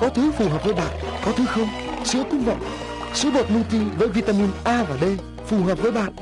có thứ phù hợp với bạn, có thứ không. Sữa cũng vậy. Sữa bột multi với vitamin A và D phù hợp với bạn